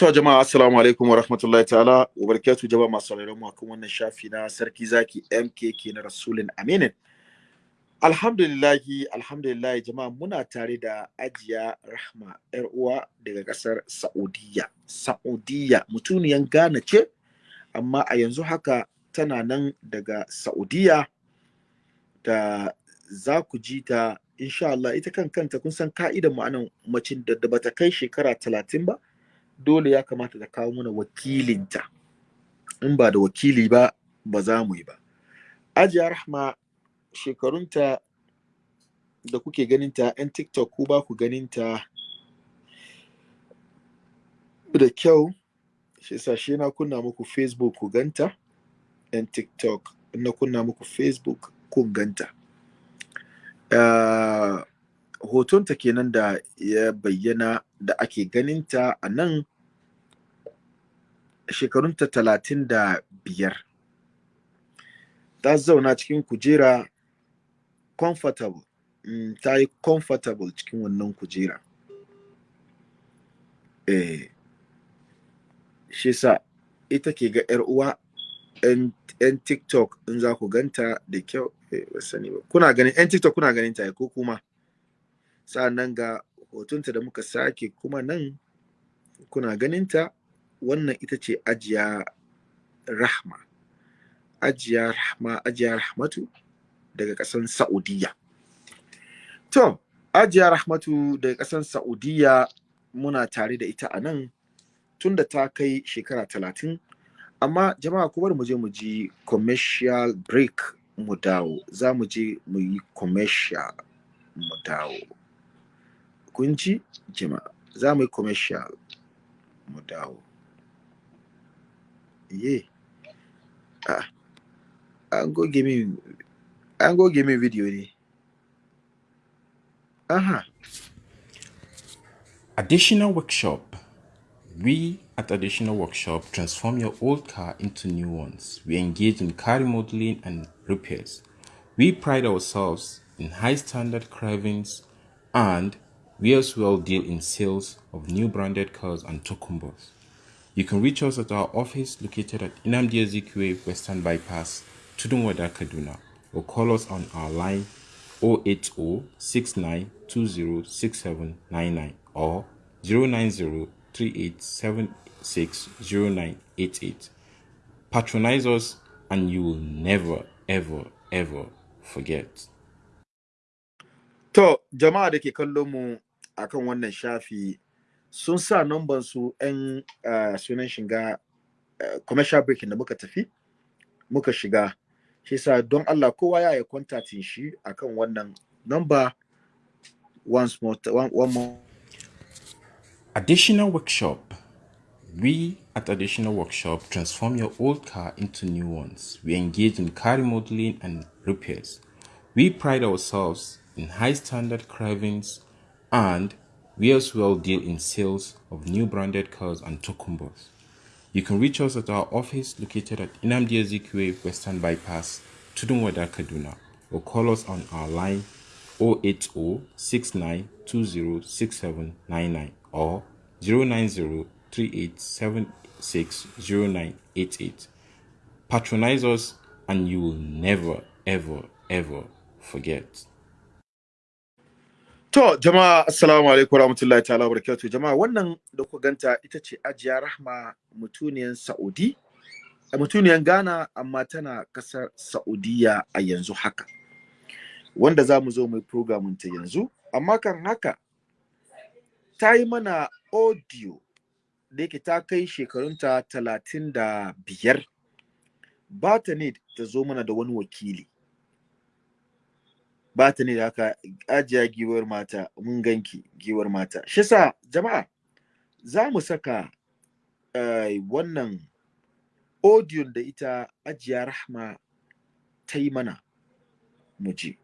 To jama'a assalamu alaikum wa rahmatullahi ta'ala wa barakatuh jama'a masu sauraron mu akan wannan shafi na sarki zaki MKK na Rasulun Aminin. Alhamdulillahi alhamdulillahi jama'a muna tare da Ajiya Rahma yar uwa daga ƙasar Saudiya. Saudiya mutuniyan Ghana ce amma a yanzu haka tana nan daga Saudiya da za ku ji ta insha Allah ita kan kanta kun san ka'idan ma'anan macin da bata kai shekara talatin ba dole ya kamata ta kawo mana wakilinta. In ba da wakili ba ba za mu yi ba. Ajiya rahma shekarunta da kuke ganinta 'yan tiktok ku ba ku ganinta da kyau shi yasa shi na kunna muku facebook ku ganta 'yan tiktok na kunna muku facebook kun ganta. Uh, hotonta kenan da ya bayyana da ake ganinta a nan. Shekarunta talatin da biyar. Ta zauna cikin kujera comfortable. Mm, ta yi comfortable cikin wannan kujera. Eh, shi sa ita ke ga 'yar uwa 'yan tiktok in za ku ganta da kyau. Eh, kuna ganin 'yan tiktok kuna ganin ta ko kuma? Sa'annan ga hotunta da muka sake kuma nan kuna ganinta wannan ita ce ajiya rahma. Ajiya rahma ajiya rahmatu daga ƙasan saudiya to ajiya rahmatu daga ƙasan saudiya muna tare da ita a nan tunda ta kai shekara talatin. Amma jama'a ku bari mu je mu ji commercial break mu dawo. Za mu je mu yi commercial mu dawo. Kun ji jama'a? Za mu yi commercial mu dawo. Ye ah an goge min an goge min video ne aha Additional Workshop. We at Additional Workshop transform your old car into new ones. We engage in car remodeling and repairs. We pride ourselves in high standard carvings and we as well deal in sales of new branded cars and tokumbos. You can reach us at our office located at Inamdi Ezekwe Western Bypass, Tudunwada, Kaduna, or call us on our line 080 or 090 Patronize us and you will never, ever, ever forget. to jama'a da ke kallon mu akan wannan shafi sun sa numban su 'yan uh, sunan shiga uh, commercial break da muka tafi muka shiga shi sa don Allah kowa ya yi kontatin shi akan wannan number once more one, one more Additional Workshop. We at Additional Workshop transform your old car into new ones. We engage in car remodeling and repairs. We pride ourselves in high standard carvings and we as well deal in sales of new branded cars and tokumbos. You can reach us at our office located at Inamdi Ezekwe Western Bypass, Tudunwada, Kaduna, or call us on our line 080 69206799 or 090 Patronize us and you will never, ever, ever forget. To jama'a assalamu alaikum warahmatullahi ta'ala barakatuh jama'a wannan da ku ganta ita ce Ajiya Rahma mutuniyan Saudi. Mutuniyan Ghana amma tana ƙasar Saudiya a yanzu haka. Wanda za mu zo mu yi programin ta yanzu. Amma kan haka ta yi mana audio da yake ta kai shekarunta talatin da biyar. Ba ta ne ta zo mana da wani wakili. Ba ta ne da haka ajiya giwar mata mun ganki giwar mata. Shi sa jama'a za mu saka uh, wannan audio da ita ajiya rahma ta yi mana. Mu ji.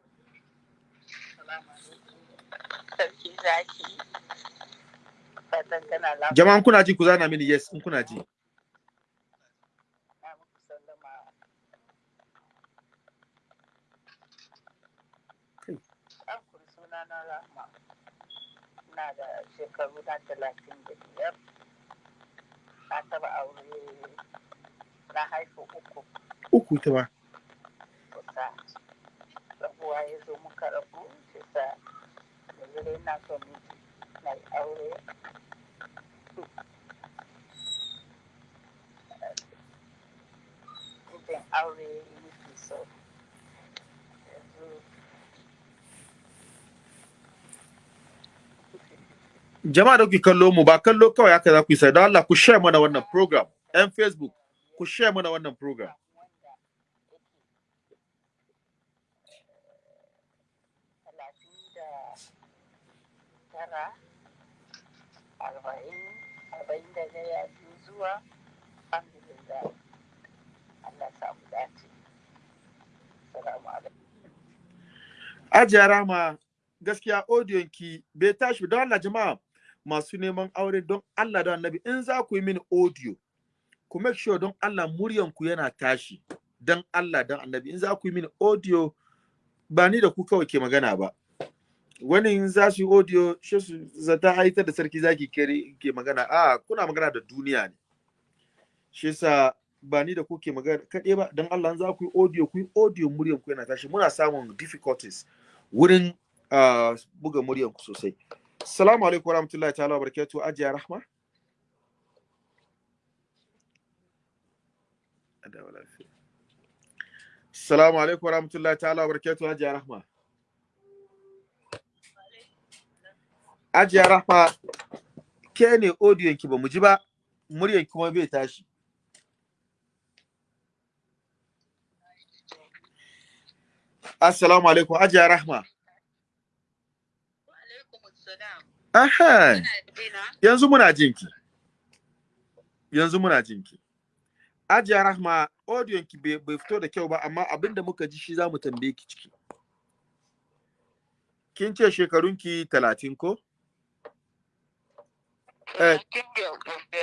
Jama'an kuna ji ku zana mini yes in kuna ji na muku sallama Kai. an kuri suna na rahma na da shekaru na talatin da biyar taba aure na haifu uku. Uku ta ba kusa rabuwa ya zo muka rabu shi sa yanzu na son miji na aure. Mijin aure yake so jama'a da kuke kallo mu ba kallo kawai haka za ku yi sai don Allah ku share mana wannan program. Yan facebook ku share mana wannan program. Arba'in Ajiya Rama gaskiya audion ki bai tashi don Allah jama'a masu neman aure don Allah da Annabi in za ku yi mini audio ku make sure don Allah muryan ku yana tashi. Don Allah don Annabi in za ku yi mini audio ba ni da ku kawai ke magana ba. Wani in za su yi audio shi su zata haita da sarki zaki kere ke magana. A kuna magana da duniya ne. Shi yasa ba ni da ku ke magana kaɗai ba. Don Allah in za ku yi audio ku yi audio muryan ku yana tashi. Muna samun difficulties wurin uh, buga muryan ku sosai. Assalamu alaikum warahmatullahi ta'ala wa barakatuh Ajiya Rahma. Assalamu alaikum warahmatullahi ta'ala wa barakatuh Ajiya Rahma. Ajiya Rahma ke ne audiyon ki ba mu ji ba. Muryan kuma bai tashi. Assalamu alaikum. Ajiya Rahma. Aha yanzu muna jinki yanzu muna jinki Ajiya Rahma audiyon ki bai fito da kyau ba amma abin da muka ji shi za mu tambaye ki ciki. Kin ce shekarunki talatin ko? Eh,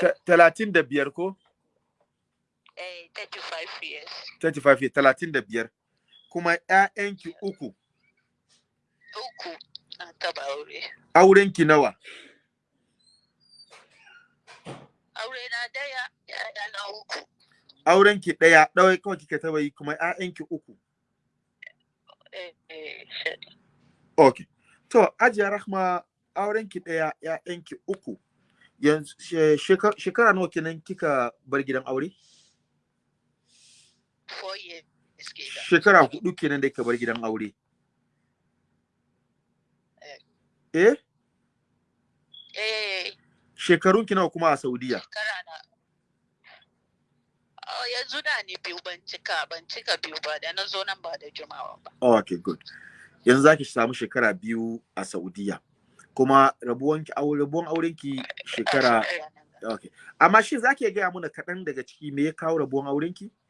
Ta- talatin da biyar ko? Eh, 35 years. 35 years, talatin da biyar. Kuma ƴaƴanki uku. Uku. Na taba aure. aurenki nawa? Aure na ɗaya, yaya na uku. aurenki ɗaya ɗawai kawai kika taba yi kuma ƴaƴanki uku. Eh, eh, okay to ajiya rahma aurenki ɗaya ƴaƴanki uku. Yanzu she- sheka- shekara nawa kenan kika bar gidan aure? Four years shekara huɗu kenan da kika bar gidan aure Eh. Eh? Eh, shekarunki nawa kuma a saudiya? Shekara na. Oh, yanzu da ni biyu ban cika ban cika biyu ba da na zo nan ba da jimawa ba. okay good. Yanzu zaki samu shekara biyu a saudiya. Kuma rabuwanki aure rabuwan aurenki shekara okay. Amma shi zaki gaya mana kaɗan daga ciki me ya kawo rabuwan aurenki Um,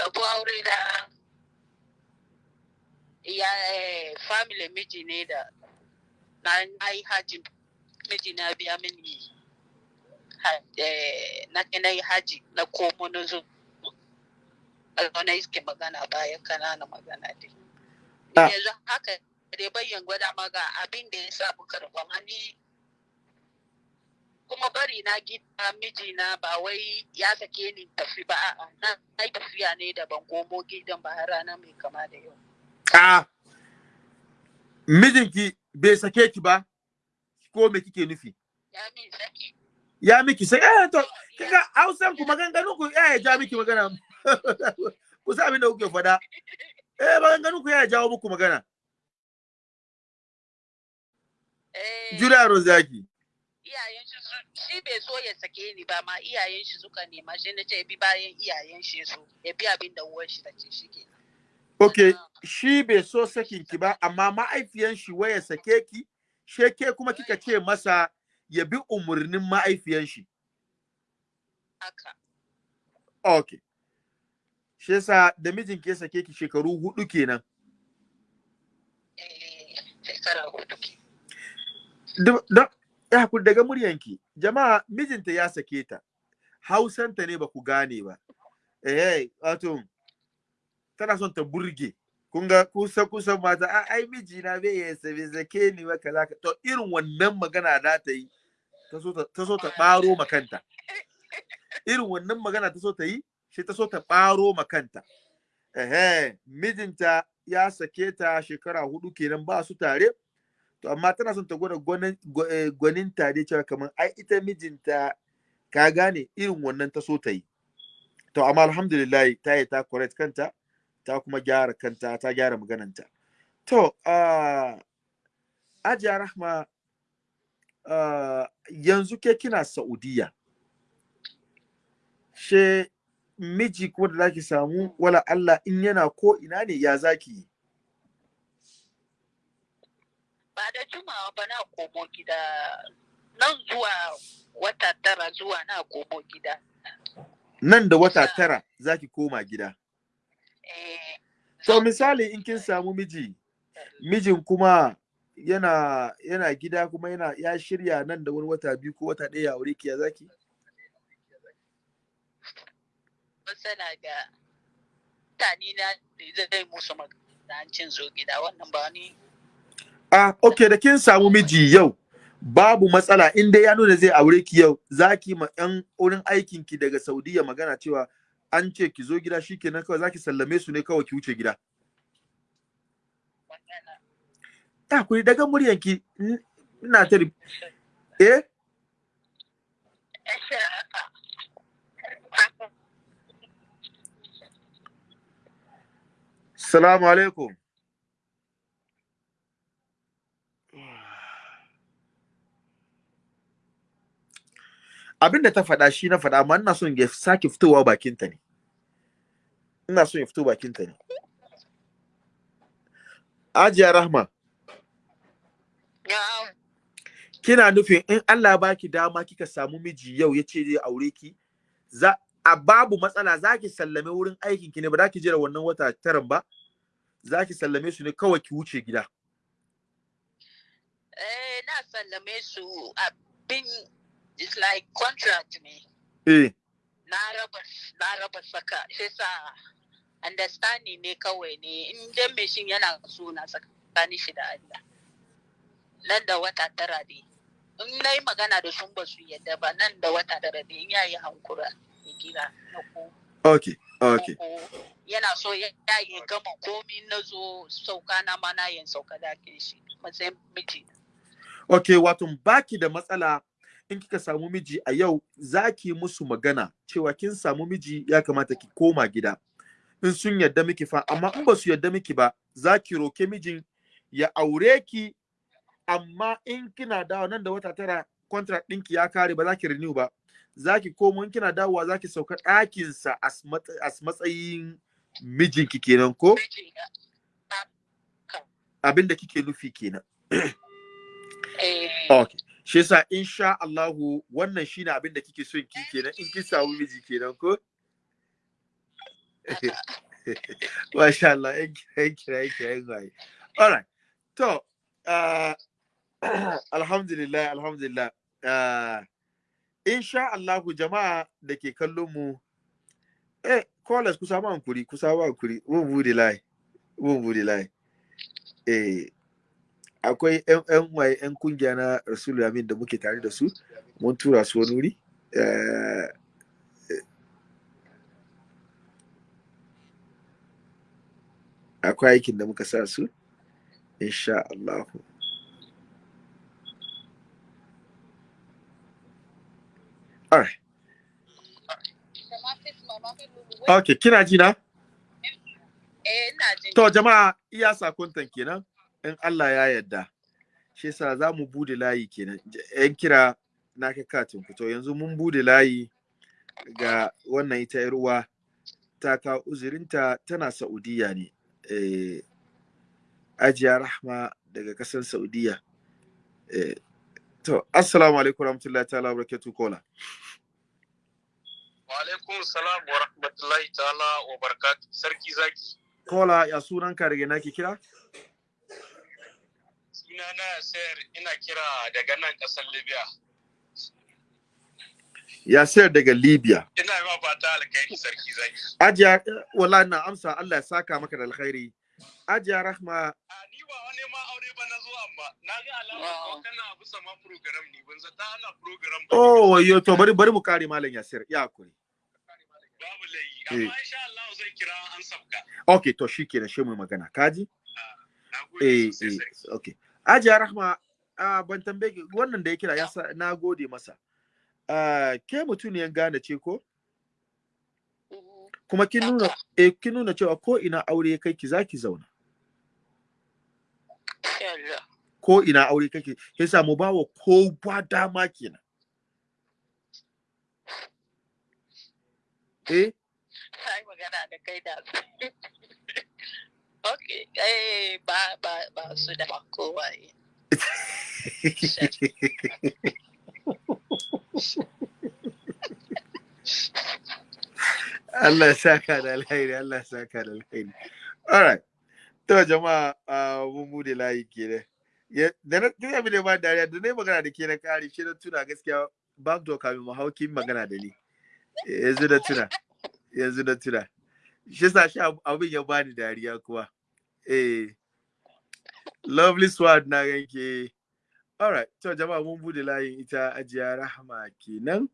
rabu aure da ya eh, family miji ne da na yi haji. Miji na biya mini eh, na na yi haji na komo na zo. Na iske magana bayan kanana magana dai. Ah. yanzu haka dai bayyan gwada maga abin da ya sa muka ni kuma bari na gida mijina ba wai ya sake ni tafi ba a'a na yi tafiya ne da ban komo gidan ba rana mai kama da yau. A mijinki bai sake ki ba ko me kike nufi? Ya min saki? Ya miki sai eh to kaga hausan ku maganganun ku ya ja miki magana. Ku sa abin da kuke faɗa. Eh maganganun ku ya jawo muku magana. Eh. Jura rozaki iyayen shi bai so ya sake ni ba ma iyayen shi suka nema shi na ce bi bayan iyayen shi so ya bi abin da uwar shi ta ce shi ke okay shi bai so sakin ki ba amma ma'aifiyan shi waya sake ki sheke kuma kika ce masa ya bi umurnin ma'aifiyan shi. Haka. Okay shi yasa da mijinki ya sake ki shekaru huɗu kenan. Eh shekara huɗu ke. Don ya daga muryanki. Jama'a mijinta ya sake ta. Hausanta ne ba ku gane ba. Eh wato tana son ta burge. Kun ga kusa kusa mata a ai miji na bai ya sabi zake ni wa kaza ka to irin wannan magana za ta yi ta so ta baro makanta irin wannan magana ta so ta yi shi ta so ta baro makanta ehe mijinta ya sake ta shekara huɗu kenan ba su tare. To amma tana son ta gwada eh, gwanin tare cewa kamar ai ita mijinta ka gane irin wannan ta so ta yi. To amma alhamdulillah ta yi ta correct kanta ta kuma gyara kanta ta gyara magananta. To ajiya rahma yanzu ke kina saudiya? She miji kuma da zaki samu wala Allah in yana ko ina ne ya zaki yi? Ba da jimawa ba na komo gida. Nan zuwa wata tara zuwa na komo gida. Nan da wata tara zaki koma gida. Eh to misali in kin samu miji mijin kuma yana yana gida kuma yana ya shirya nan da wani wata biyu ko wata ɗaya ya aure ki ya zaki matsala ga mutane na da zai musu maganancin zo gida. Wannan ba ni ah okay da kin samu miji yau babu matsala. In dai ya nuna zai aure ki yau zaki ma yan wurin aikin ki daga Saudiya magana cewa an ce ki zo gida shikenan kawai zaki sallame su ne kawai ki wuce gida. Ta kuri daga muryanki. N- ina ta eh? Salamu alaikum. Abin da ta faɗa shi na faɗa, amma ina son ya sake fitowa bakinta ne. Ina son ya fito bakinta ne. Ajiya Rahma, kina nufin in Allah ba ki dama kika samu miji yau ya ce zai aure ki, za a babu matsala za ki sallame wurin aikin ki ne ba za ki jira wannan wata taran ba, za ki sallame su ne kawai ki wuce gida. eh na sallame su abin it's like contract ne. Eh, na raba na raba saka. Sa understanding ne kawai ne. In dan mai shin yana so na tsakanin shi da Allah. Nan da wata tara ne. In na yi magana da sun ba su yadda ba nan da wata tara ne. In hankura ya kira na ko. Okay, okay. yana so ya yi gama komi na zo sauka na ma na yin sauka da shi. Matsayin miji Ok, wato baki da matsala in kika samu miji a yau za ki musu magana cewa kin samu miji ya kamata ki koma gida. In sun yadda miki fa, amma in ba su yadda miki ba, za ki roke mijin ya aure ki, amma in kina dawo nan da wata tara contract ɗinki ya kare ba za ki renew ba. Za ki komo in kina dawowa za ki sauka ɗakinsa as matsayin mijinki kenan ko abin da kike nufi kenan. eh Okay. Shi yasa insha Allahu wannan shine abin da kike son ki kenan in kin samu miji kenan ko? Masha Allah, yan kira yan kira yan waye. Alright. To, uh, alhamdulillah, alhamdulillah. Uh, insha Allahu jama'a da ke kallon mu eh callers ku samu hankuri, ku samu hankuri. Mun buɗe line. Mun buɗe line. Eh akwai yan waye yan ƙungiya na Rasulul Amin da muke tare da su. Mun tura su wani wuri. Eh, akwai aikin da muka sa su insha Allah. Alright. Okay, kina ji na? eh To jama'a iya sakontan kenan. In Allah ya yarda. Shi yasa za mu buɗe layi kenan. Yan kira na kai katin ku. To yanzu mun buɗe layi ga wannan ita yar uwa ta kawo uzurinta tana Saudiya ne. Eh, Ajiya Rahma daga ƙasar Saudiya. Eh, to assalamu alaikum warahmatullahi ta'ala wa barakatuh kola. Wa alaikum salam wa rahmatullahi ta'ala wa barakatu. Sarki zaki. Kola ya sunan ka daga naki kira? Sunana sayar ina kira daga nan ƙasar Libya. Ya sayar daga Libya. Ina ma fata alkhairi sarki zaki. Ajiya, eh, wallahi na amsa Allah ya saka maka da alkhairi. Ajiya Rahma A ni ba wani ma aure ba na zo amma na ga alamar ko kana bisa ma program ne ban zata ana program ba. Oh, wayo to bari bari mu kare malam Yasir. Ya haƙuri. Babu layi amma insha Allah zan kira an sabka. Okay, to shikenan shi mu magana. Kaji? Na gode Eh, eh, sarki. Ajiya Rahma ah, ban tambaye wannan da ya kira ya sa na gode masa. Ah, ke mutuniyan gane ce ko? Mhm. Kuma kin nuna eh kin nuna cewa ko ina aure kai ki zaki zauna. Ko ina aure kake, yasa mu bawa ko ba dama kenan. Eh, magana da kai da Okay, eh ba ba ba su da kowa. Allah saka da alheri, Allah saka da alheri. Alright. To jama'a mun buɗe layi kenan. Ya- Da na tuna abin da ba dariya da na magana da ke na kare shi na tuna gaskiya backdoor kamin mu hau kin magana da ni. Yanzu da tuna. Yanzu da tuna. Shi sa shi ab- abin ya bani dariya kuwa. Eh. Lovely sword na ganke. Alright. To jama'a mun buɗe layin ita ajiya rahama kenan.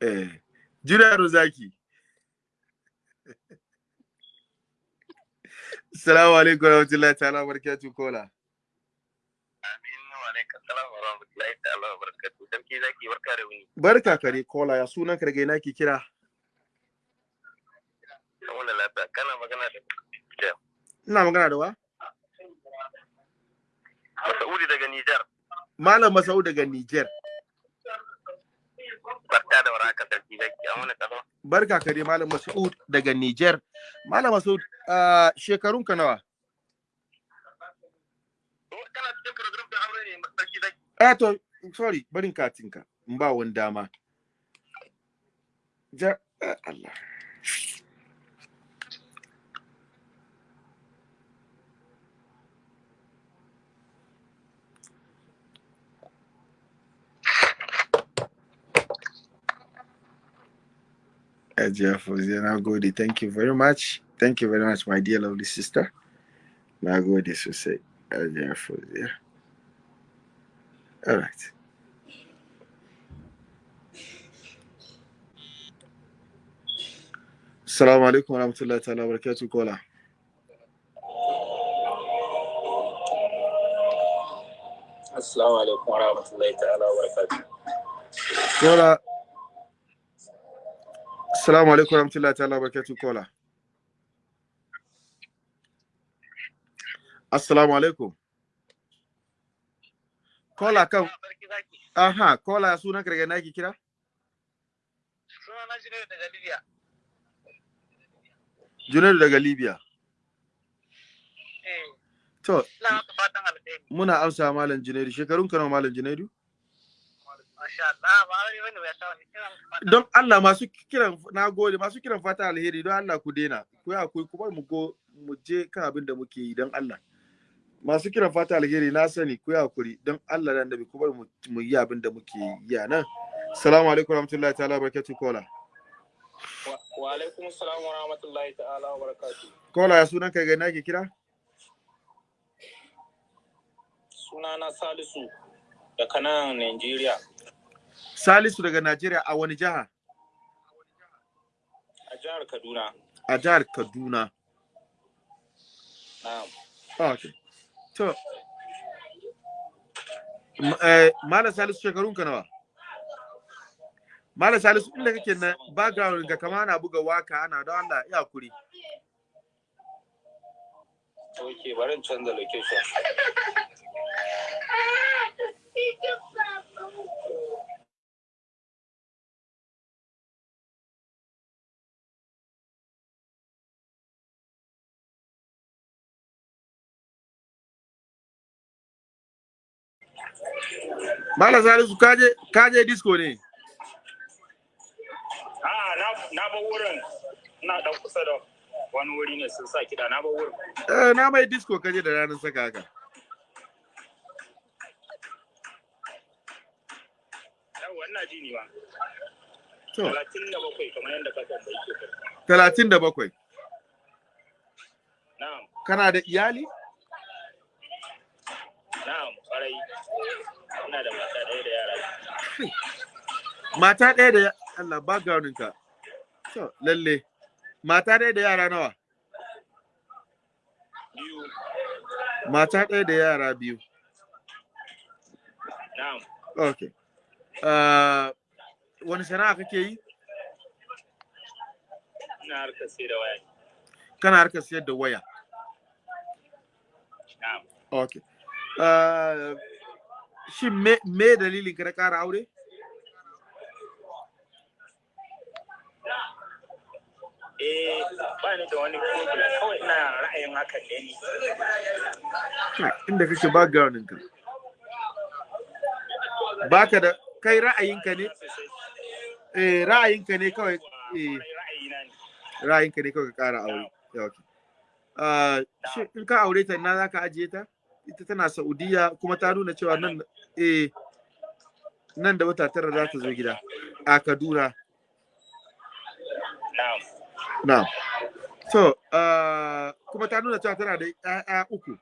Eh. Juna Rozaki. Assalamu alaikum kola. Wa rahmatullahi ta'ala wa barakatuh. Zaki barka kare kola ya sunan ka daga ina ke kira? Wala lafiya kana magana da Ina magana da wa? Masaudi daga Nijar. Malam Masau daga Niger. Barka da warhaka sarki zaki. An wani kasa. Barka kare Malam Masud daga Niger. Malam Masud uh, shekarun ka nawa? Kana cikin program da aure ne sarki zaki. Eh to sorry barin katinka in ba wani dama. Ja eh, Allah. Ajiya Fauziya, na gode. Thank you very much. Thank you very much, my dear lovely sister. Na gode sosai. Ajiya Fauziya. All right. Assalamu alaikum wa rahmatullahi ta'ala wa barakatuh kola. Assalamu alaikum wa rahmatullahi ta'ala wa barakatuh. Kola. Assalamu alaikum wa rahmatullahi ta'ala barakatuh kola. Assalamu alaikum. Kola kan aha kola sunan ka daga ina ke kira? Suna na shi ne daga Libya. Junaidu daga Libya. Eh, To muna amsa malam Junaidu shekarun ka nawa malam Junaidu? Don Allah masu kiran na gode masu kiran fata alheri don Allah ku daina. Ku ya ku kuma mu go mu je kan abin da muke yi don Allah. Masu kiran fata alheri na sani ku ya kuri don Allah da annabi ku bar mu mu yi abin da muke yi a nan. Assalamu alaikum warahmatullahi ta'ala barakatuh kola. Wa- alaikum salam wa rahmatullahi ta'ala wa barakatuh. Kola ya sunan ka ga ina ke kira? Sunana Salisu daga nan Nigeria Salisu daga Najeriya a wani jiha? a jihar Kaduna. A jihar Kaduna. Na'am. Okay. To eh, Malam Salisu shekarun ka nawa? Malam Salisu inda kake na background ga kama ana buga waƙa ana don Allah ya kuri. Ok, bari in canza location. Malam Salisu kaje kaje disco ne. Ah, na na ba wurin. Ina dan kusa da wani wuri ne sun sa kiɗa na ba wurin. Eh, na mai disco kaje da ranar saka haka. Yawwa ina ji ni ba. Talatin da bakwai kamar yadda ka tambayi ke. talatin da bakwai. Na'am. kana da iyali na'am ƙwarai ina da mata ɗaya da yara. Mata ɗaya da Allah backgroundin ka to lalle. Mata ɗaya da yara nawa? Biyu. Mata ɗaya da yara biyu. Na'am. Okay uh, wani sana'a kake yi? Ina harkar sai da waya. Kana harkar siyar da waya? Na'am. Okay shin me, me dalilin ka na ƙara aure? Eh ba ni da wani problem. Kawai ina ra'ayin hakan ne ni. Ha, inda kake backgroundin ka. Baka da kai ra'ayinka ne? Eh ra'ayinka ne kawai eh. Ra'ayinka ne. Kawai ka ƙara aure. Okay. Uh, shi in ka aure ta ina zaka ajiye ta? Ita tana Saudiya kuma ta nuna cewa nan eh nan da wata tara za ta zo gida a Kaduna. Na'am. Na so uh, kuma ta nuna cewa tana da ƴaƴa uku.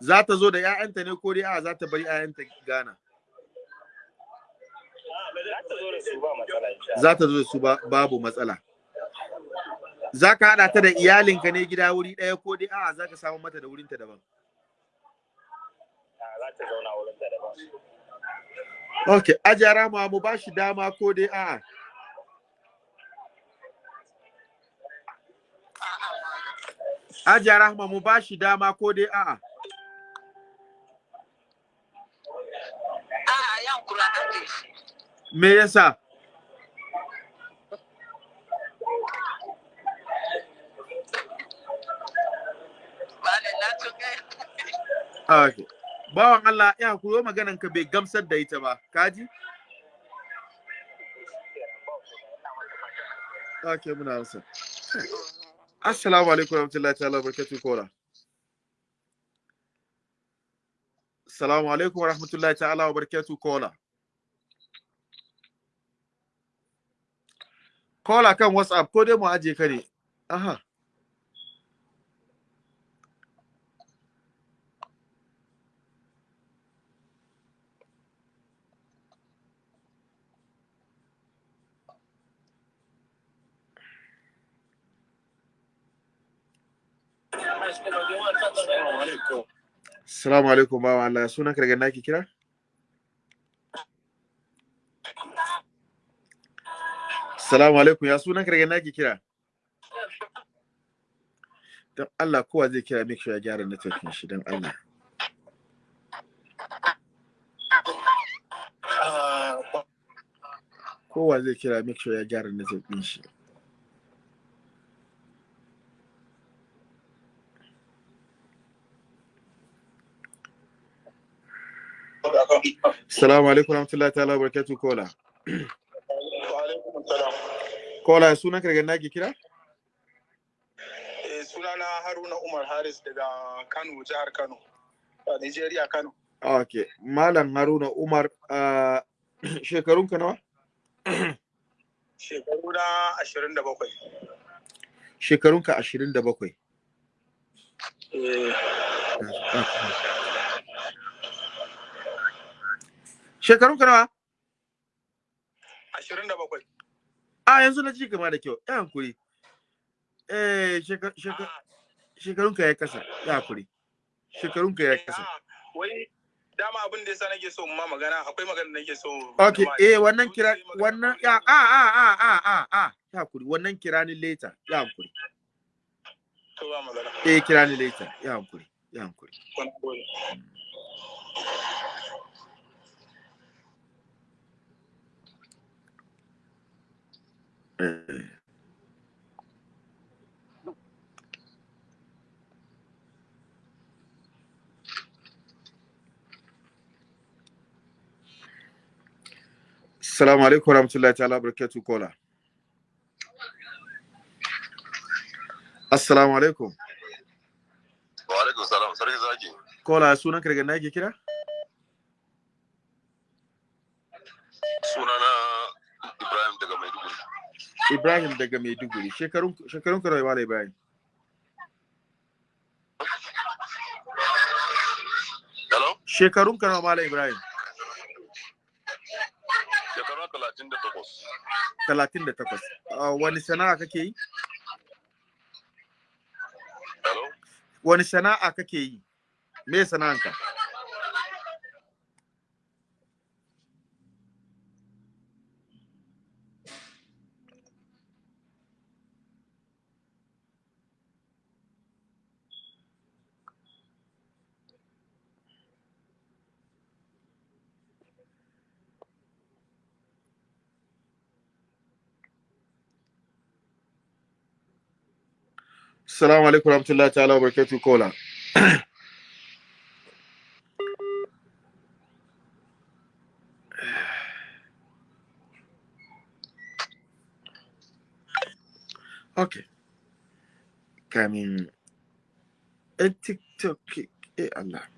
Za ta zo da ƴaƴanta ne ko dai a za ta bari ƴaƴanta Ghana? Za ta zo da su ba matsala insha Allah. za ta zo da su ba babu matsala za ka haɗa ta da iyalinka ne gida wuri ɗaya ko dai a'a za ka samu mata da wurinta daban. Ah, da ok ajara ma mu ba shi dama ko dai a'a. Ajara ma mu ba shi dama ko dai a'a. A'a yan kura ake shi. me yasa Malam na tuka. Ok bawan Allah ya kuro maganan ka bai gamsar da ita ba. Kaji ok muna amsa. Assalamu alaikum warahmatullahi ta'ala barakatuh kola. Assalamu alaikum warahmatullahi ta'ala barakatuh kola. Kola kan whatsapp ko dai mu aje ka ne? Aha. Assalamu alaikum bawan Allah. Sunan ka daga naki kira? Assalamu alaikum. Ya sunan ka daga naki kira? Don Allah kowa zai kira make sure ya gyara networking shi don Allah. Kowa zai kira make sure ya gyara networking shi. Assalamu alaikum warahmatullahi ta'ala barakatuh kola Wa alaikum salam. kola sunan ka daga naki kira Eh, sunana Haruna Umar Haris daga Kano, jihar Kano, a Nigeria, Kano. okay malam Haruna Umar uh, shekarun ka nawa Shekaru na ashirin da bakwai. shekarun ka 27 Eh, shekarun ka nawa? Ashirin da bakwai. a yanzu na ji gama da kyau. Ya hankuri. Eh sheka- shekarun ka ya kasa. Ya hankuri. Shekarun ka ya kasa. Ah, Wai dama abin da yasa nake so ma magana akwai magana da nake so. okay eh wannan kira wannan ya a a a a a a ya hankuri. Wannan kira ni later. Ya hankuri. To ba magana. eh kira ni later. Ya hankuri. Ya hankuri Wani gode. Eh Assalamu alaikum warahmatullahi ta'ala barakatuh kola. Assalamu alaikum. Wa alaikum salam sarki zaki. Kola sunan ka daga na yake kira? Sunana Ibrahim daga Maiduguri. Shekarun shekarun ka Malam Ibrahim? Hello? Shekarun ka nawa Ibrahim? Talatin da takwas. Ah, wani sana'a kake yi? Hello? Wani sana'a kake yi? Me sana'anka? Assalamu alaikum warahmatullahi ta'ala wa barakatuh kola. Okay. Kamin ɗan TikTok, eh Allah.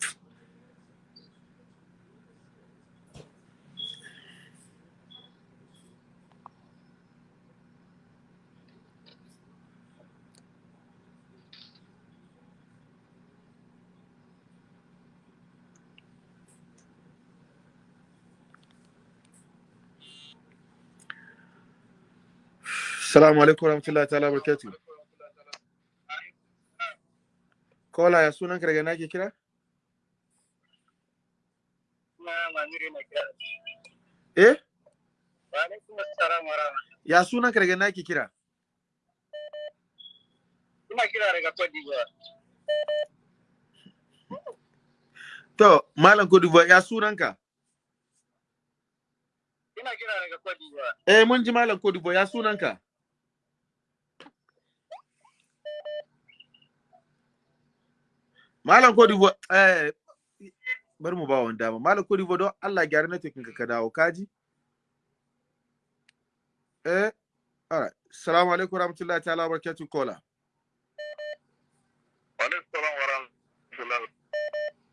Assalamu alaikum warahmatullahi ta'ala wa barakatuh. Kola ya sunan daga na ke kira? Kira. Eh? Wa wa rahmatullahi. Ya sunan daga na ke kira? Ina kira daga Cote d'Ivoire. To, Malam Koduwa ya sunan ka? Ina kira daga Cote d'Ivoire. Eh, mun ji Malam Koduwa ya sunan ka? Malam Koduwa, eh, bari mu ba wani dama. Malam Koduwa don Allah gyara network ka ka dawo, kaji? Eh, alright. Assalamu alaikum warahmatullahi ta'ala wa barakatuh kola. Alaikum salam wa rahmatullahi wa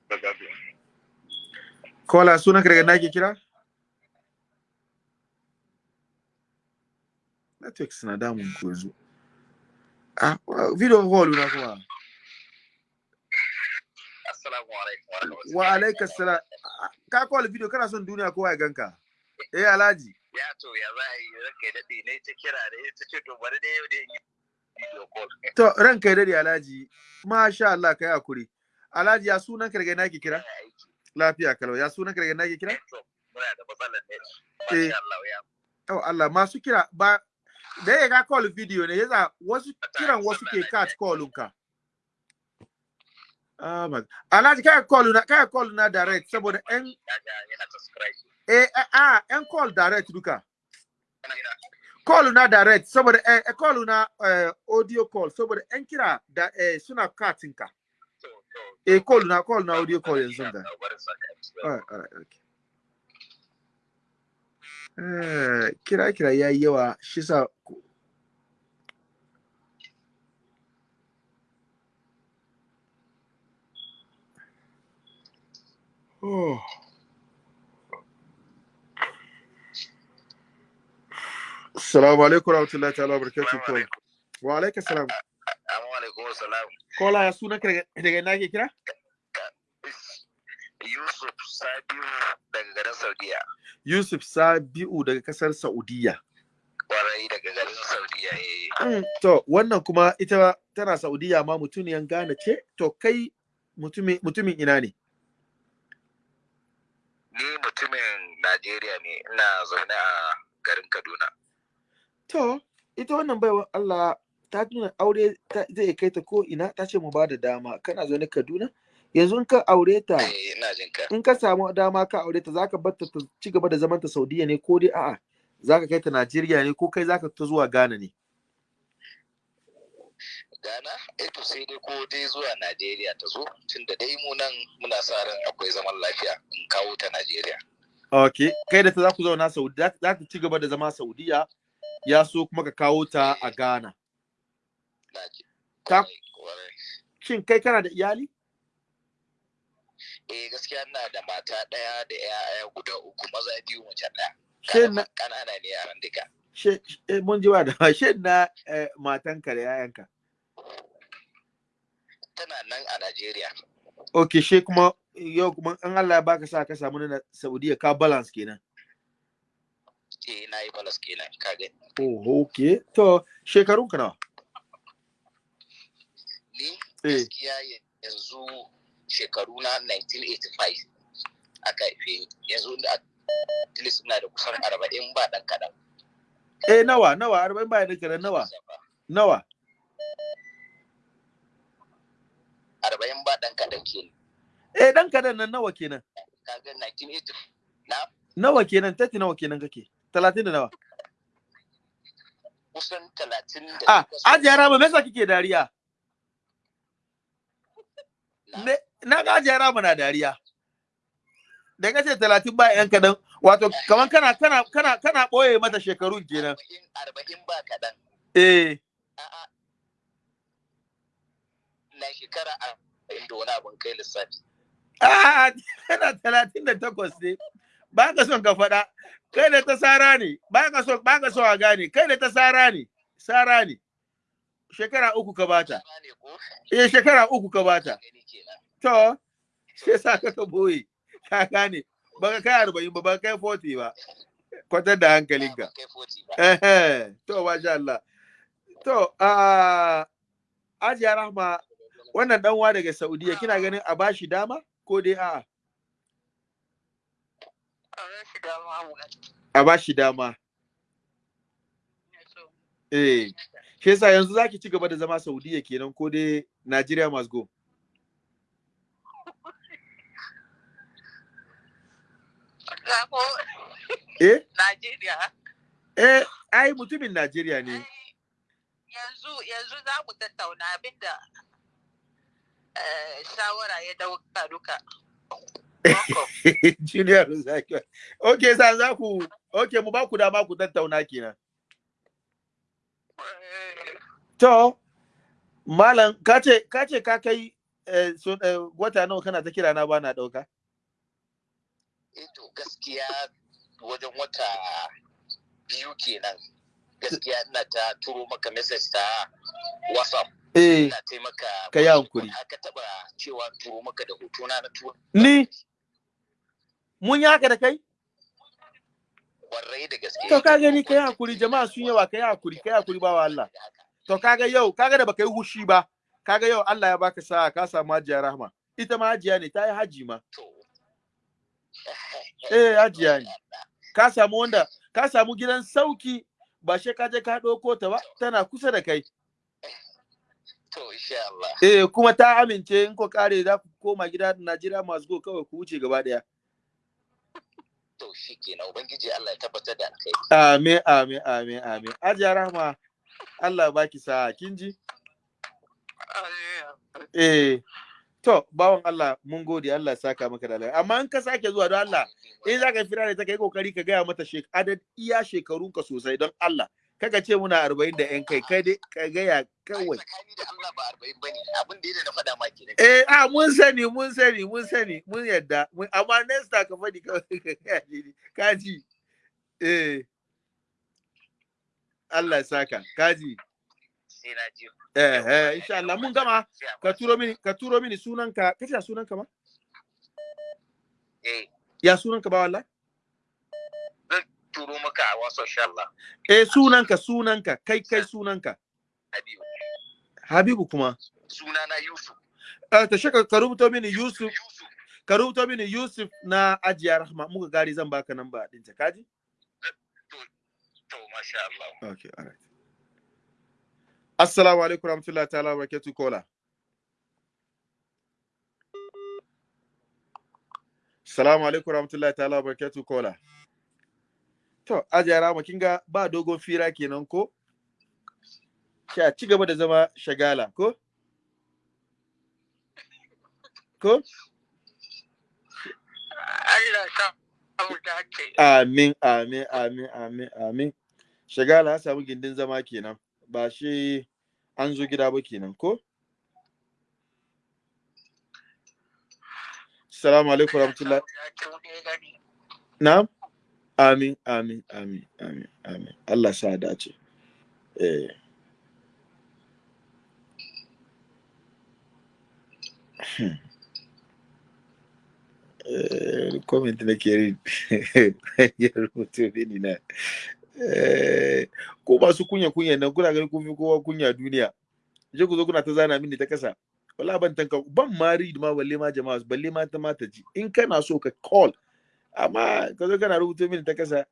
barakatuh. Kola sunan ka daga na ke kira? Network suna damun ku yanzu. Ah, video call na kuma. Alaikum wa alaikas salam. Ka call video kana son duniya kowa ya ganka. Eh Alhaji. Ya to ya za a yi ranka ne ta kira da ya ce to bari dai yau video call. To ranka daɗe Alhaji. Masha Allah kai haƙuri. Alhaji ya sunan ka daga na ke kira? Lafiya kalau. Ya sunan ka daga na ke kira? To, Muna da matsalar ne. Eh. Masha Allah ya. Oh Allah masu kira ba da ya ga call video ne yasa wasu kiran wasu ke cut callun ka. Ah, ma- Alhaji kai call na kai call na direct saboda en eh eh, ah en call direct duka. Call na direct saboda eh eh, call na eh, audio call saboda en kira da eh, suna cutting ka. Eh call na call na audio call yanzu da. Alright, alright, okay. Eh, kira kira yayi yawa shi sa Oh. Assalamu alaikum warahmatullahi ta'ala wabarakatuh. Alaikum. Wa alaikum salam. Assalamu alaikum salam. Kola ya sunan ka daga ina ke kira? Yusuf Sabiu daga garin Saudiya. Yusuf Sabiu daga ƙasar Saudiya. Kwarai daga garin Saudiya eh. Mm, To, wannan kuma ita tana Saudiya ma mutuniyan Ghana ce, to kai mutumin mutumin ina ne? Ni mutumin Najeriya ne, ina zaune a garin Kaduna. To, ita wannan baiwa Allah ta nuna aure zai kai ta ko ina ta ce mu ba da dama. Kana zaune Kaduna? Yanzu in ka aure ta Eh, in ka samu dama ka aure ta zaka bar ta ci gaba da zaman ta Saudiya ne ko dai a'a zaka kai ta Najeriya ne ko kai zaka ta zuwa Ghana ne? Ghana, eh to sai dai ko dai zuwa Najeriya ta zo, tunda dai mu nan muna sa ran akwai zaman lafiya in kawo ta Najeriya. okay kai da ta za ku zauna Saudi za ta ci gaba da zama Saudiya ya so kuma ka kawo ta a Ghana. Ta- shin kai kana da iyali Eh gaskiya ina da mata ɗaya da 'ya'ya guda uku maza biyu mace ɗaya. shin na Ƙanana ne yaran duka. she eh, mun ji ba da she na eh, matanka da yayanka tana nan a Najeriya. Okay she kuma yau kuma an Allah ya baka sa ka samu na Saudiya ka balance kenan. Eh na yi balas kenan ka gani. Oh okay to shekarun ka nawa? Ni eh. gaskiya yanzu shekaru na 1985 aka haife yanzu da at least ina da kusan 40 ba dan kadan eh nawa nawa? 40 ba da karan nawa? Nawa? 40 ba dan kadan kenan. Eh dan kadan nan nawa kenan? Kaga 1980 na? Nawa kenan? Tati nawa kenan kake? 30 da nawa? Kusan 30 da ah ajiya rama me yasa kike dariya? Na- ga ajiya rama na dariya. Da kace 30 ba yan kadan wato kaman kana kana kana kana ɓoye mata shekarun kenan. 40 40 ba kadan eh. A'a na shekara 40 da wani abun kai lissafi. Ah kana 38 ne. Ba ka son ka faɗa. Kai da ta sara ne. Ba ka so ba ka so a gane. Kai da ta sara ne. Sara ne. Shekara uku ka bata eh shekara uku ka bata to sai sa ka ɓoye ka gane. Ba ka kai arba'in ba ba ka kai 40 ba. Kwatar da hankalinka. Ba kai 40 ba. Ehe, to masha Allah. To, a Ajiya Rahma, wannan ɗanwa daga Saudiya, kina ganin a bashi dama ko dai a'a? A bashi dama. Eh, shi yasa yanzu zaki ci gaba da zama Saudiya kenan ko dai Nigeria must go. Eh, Najeriya. eh, ai mutumin Najeriya ne. Yanzu yanzu za mu tattauna abin da shawara ya ɗauka duka. Junior Zaki. Okay, sa za ku, okay, mu ba ku dama ku tattauna kenan. Eh, To, Malam, ka ce ka kai eh, eh, wata nawa kana ta kira na ba na ɗauka? eh to gaskiya wajen wata biyu kenan gaskiya ina ta turo maka message ta whatsapp Eh, ka yi hankuri. aka taba cewa turo maka da hotuna na turo Ni? mun yi haka da kai? warrai da gaske To ka gani kai haƙuri jama'a sun yawa kai haƙuri kai haƙuri ba wa Allah. To kaga yau kaga da baka yi hushi ba kaga yau Allah ya baka sa'a ka samu hajiya rahma. Ita ma hajiya ne ta yi haji ma. Eh hajiya ne. Ka samu wanda ka samu gidan sauƙi ba she ka je ka ɗauko ta ba tana kusa da kai. To insha Allah Eh kuma ta amince in ko kare za ku koma gida Najeriya masu go kawai ku wuce gaba ɗaya. to shikenan ubangiji Allah ya tabbatar da alkai Amin amin amin amin. Hajiya rahma Allah baki sa'a kin ji? Eh, to, bawan Allah, mun gode Allah ya saka maka da alheri. Amma in ka sake zuwa don Allah, in za ka fira da ta kai ƙoƙari ka gaya mata shek adad iya shekarunka sosai don Allah. Kaga ce muna arba'in da ‘yan kai, kai dai ka gaya kawai. tsakani da Allah ba 40 ba ne abin da na faɗa ma kenan Eh, a mun sani, mun sani, mun sani, mun yadda. Amma next time ka faɗi kawai ka ji? Eh. Allah ya saka, ka ji? sai na ji Eh, eh, insha Allah, mun gama. Ka turo mini, ka turo mini sunanka, kace sunanka ma? eh Ya sunanka ba wallahi? Turo maka a wasu insha Allah. Eh sunanka sunanka kai kai sunanka. Habibu. Habibu kuma? Suna na Yusuf. Eh ta shaka ka rubuto mini Yusuf. Ka rubuto mini Yusuf na Ajiya Rahma. Muka gari zan baka namba din ta kaji to masha Allah. Okay alright Assalamu alaikum warahmatullahi ta'ala wa barakatuh kola Assalamu alaikum warahmatullahi ta'ala wa barakatuh kola To Ajiya Rahma kin ga ba dogon fira kenan ko Sha ci gaba da zama shagala ko ko Allah dace. Amin, amin, amin, amin, amin. Shagala ya samu gindin zama kenan, ba shi an zo gida ba kenan, ko? Salamu alaikum rahmatullah. Allah sa mu dace, mu dai gani. Na'am? Amin amin amin amin amin. Allah sa dace. Eh. Eh, comment na ke ya rubutu ne na. Eh, ko masu kunya kunya nan kuna ganin kun fi kowa kunya duniya. Je ku zo kuna ta zana mini ta kasa wala ban tanka ban ma read ma balle ma jama'a balle ma ta mata ji. In kana so ka call amma ka zo kana rubuta mini ta kasa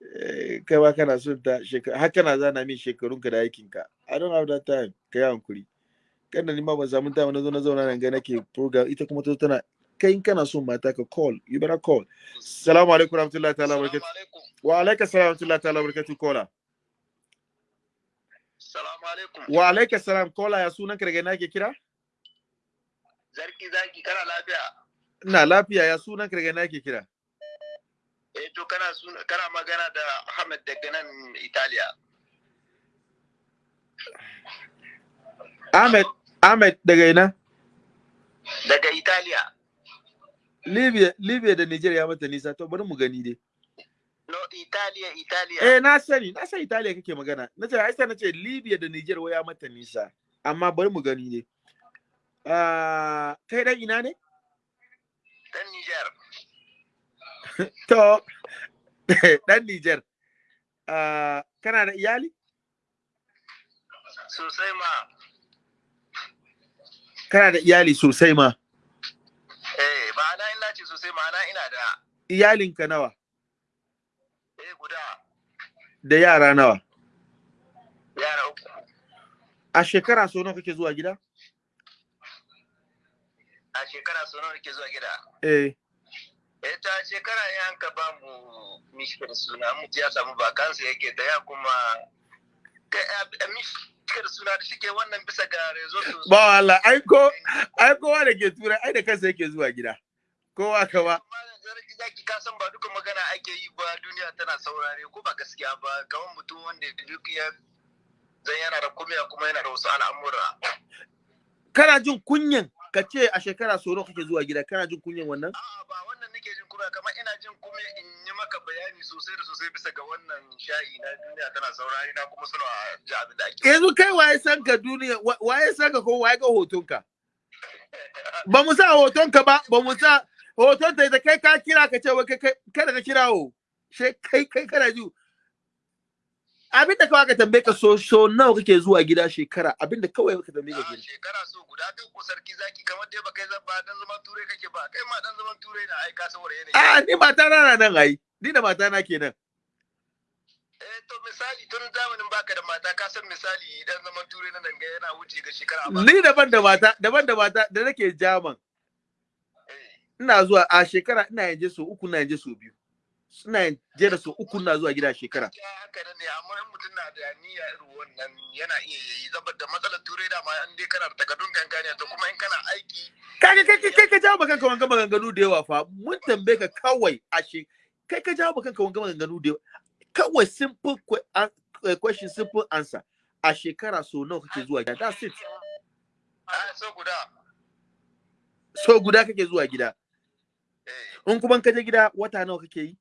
eh, kai ma kana son ta shekara har kana zana min shekarun ka da aikin ka i don't have that time. Kai hankuri. Kana ni ma ban samu time na zo na zauna nan ga nake program ita kuma ta tana kai in kana son mata ka call you better call. Assalamu alaikum warahmatullahi ta'ala barakatuh. Wa alaikum assalam warahmatullahi ta'ala barakatuh kola Salamu alaikum. wa alaikum assalam kola ya sunan ka daga ina ke kira? Zarki zaki kana lafiya? Ina lafiya ya sunan daga ina ke kira Eh to kana suna kana magana da Ahmed daga nan Italiya. Ahmed Ahmed daga ina Daga Italiya. Libya Libya da Niger ya mata nisa to bari mu gani dai No Italiya Italiya. eh na sani na san Italiya kake magana nace ai sai nace Libya da Niger wai ya mata nisa amma bari mu gani dai ah kai dan ina ne Dan Niger. to dan Niger. Ah kana da iyali? Sosai ma. kana da iyali sosai ma? Eh ma'ana ina ce sosai ma'ana ina da. Iyalinka nawa? Eh guda. Da yara nawa? Yara uku. a shekara so nawa kake zuwa gida? Shekara sau nawa nake zuwa gida. eh Eh ta shekara ya ka ba mu mishkar suna mu ya samu bakansa yake da ya kuma mishkar suna da shike wannan bisa ga rezo su. ba Allah ai ko ai kowa da ke turai ai da kansa yake zuwa gida kowa ka ba Malam Zarki zaki ka san ba duka magana ake yi ba duniya tana saurare ko ba gaskiya ba kamar mutum wanda duk ya zan yana da kumiya kuma yana da wasu al'amura. kana jin kunyan ka ce a shekara so nawa kake zuwa gida? Kana jin kunyan wannan? A'a ba wannan nake jin kuma kamar ina jin kuma in yi maka bayani sosai da sosai bisa ga wannan shayi na duniya tana saurare na kuma suna ji abin da ake. yanzu kai waye san ka duniya? Wa- waye san ka ko waye ga hotonka? Ba mu sa hotonka ba ba mu sa hoton ta da kai ka kira ka ce wai kai kai- kada ka kira o she kai kai kana ji. Abin da kawai ka tambaye ka so so nawa kake zuwa gida shekara? Abinda kawai ka tambaye ka A gida shekara so guda kai ko sarki zaki kamar dai ba kai zan ba dan zaman turai kake ba. Kai ma dan zaman turai na ai ka saboda yanayi. a ni mata na na nan ai. Ni da mata na kenan. Eh to misali tun zamanin baka da mata ka san misali dan zaman turai na nan ga yana wuce ga shekara ba. ni daban da mata daban da mata da nake jaman Eh. ina zuwa a shekara ina ya je so uku ina ya je so biyu. Ya je da so uku ina zuwa gida a shekara. Haka ne amma in mutum na da niyya irin wannan yana iya yi saboda matsalar turai da ma in dai kana da takardun kankaniya to kuma in kana aiki kai kai kai ka jawo kanka wanga maganganu da yawa fa. Mun tambaye ka kawai a she kai ka jawo kanka wanga maganganu da yawa. Kawai simple an- eh, question simple answer. A shekara so nawa kake zuwa gida? That's it. So guda. So guda kake zuwa gida. Eh. In kuma ka je gida wata nawa kake yi?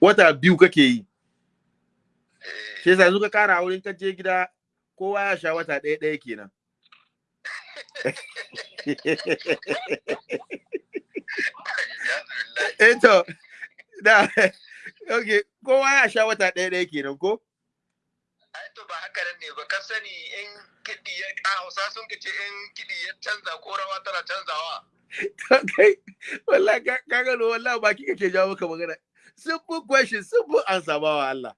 Wata biyu. Kake yi. Eh. Shi yasa yanzu ka kara wurin ka je gida kowa ya sha wata ɗaya ɗaya kenan. Alhamdulillah. Eh to da okay kowa ya sha wata ɗaya ɗaya kenan ko? Ai to ba haka ne ba. Ka sani in kiɗi ya a hausa sun ce in kiɗi ya canza ko rawa tana canzawa. Kai wallahi ka ka gano wallahi baki kake jawo maka magana. Simple question simple answer ba wa Allah.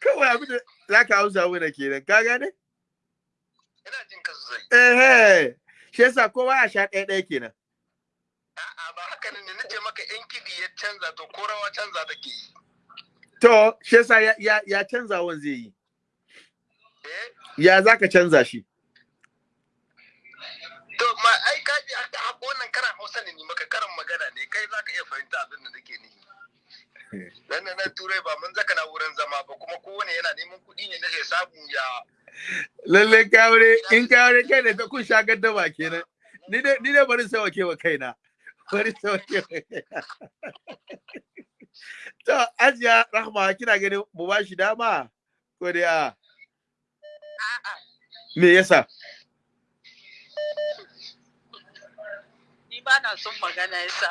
Kawai abin da zaka amsa mana kenan ka gane? Ina jin ka sosai. Eh eh shi yasa kowa ya sha ɗaya ɗaya kenan. A'a ba haka ne nace maka in kiɗi ya canza to ko rawa canza take yi. To shi yasa ya ya, ya canzawan zai yi. Ya zaka canza shi? To ma ai ka ji haka haka wannan karan Hausa ne ni maka karan magana ne kai zaka iya fahimta abin da nake nihi. Dan na turai ba mun zaka na wurin zama ba kuma kowane yana neman kuɗi ne nake samu ya lalle kawure in kawure kai da ta kun sha gaddama kenan. Ni dai ni dai bari sawa kewa kaina. Bari sauke to ajiya rahma kina ganin mu ba shi dama? Ko dai a me yasa? Ni ba na son magana yasa.